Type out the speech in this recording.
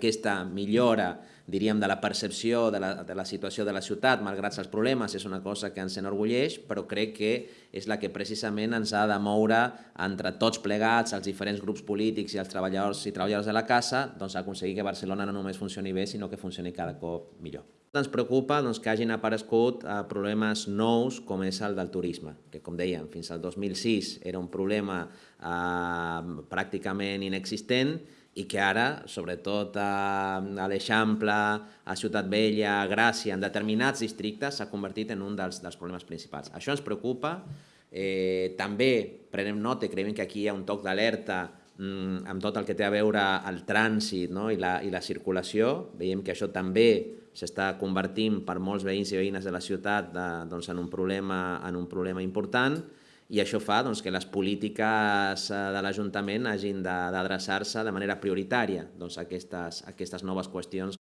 Aquesta millora, diríem, de la percepció de la, de la situació de la ciutat, malgrat els problemes, és una cosa que ens enorgulleix, però crec que és la que precisament ens ha de moure entre tots plegats, els diferents grups polítics i els treballadors i treballadors de la casa, doncs aconseguir que Barcelona no només funcioni bé, sinó que funcioni cada cop millor. Ens preocupa doncs, que hagin aparegut eh, problemes nous com és el del turisme, que com dèiem, fins al 2006 era un problema eh, pràcticament inexistent i que ara, sobretot a, l'Eixample, a Ciutat Vella, a Gràcia, en determinats districtes, s'ha convertit en un dels, dels problemes principals. Això ens preocupa. Eh, també prenem nota, creiem que aquí hi ha un toc d'alerta mm, amb tot el que té a veure el trànsit no? I, la, i la circulació. Veiem que això també s'està convertint per molts veïns i veïnes de la ciutat de, doncs, en, un problema, en un problema important i això fa doncs, que les polítiques eh, de l'Ajuntament hagin d'adreçar-se de manera prioritària doncs, a, aquestes, a aquestes noves qüestions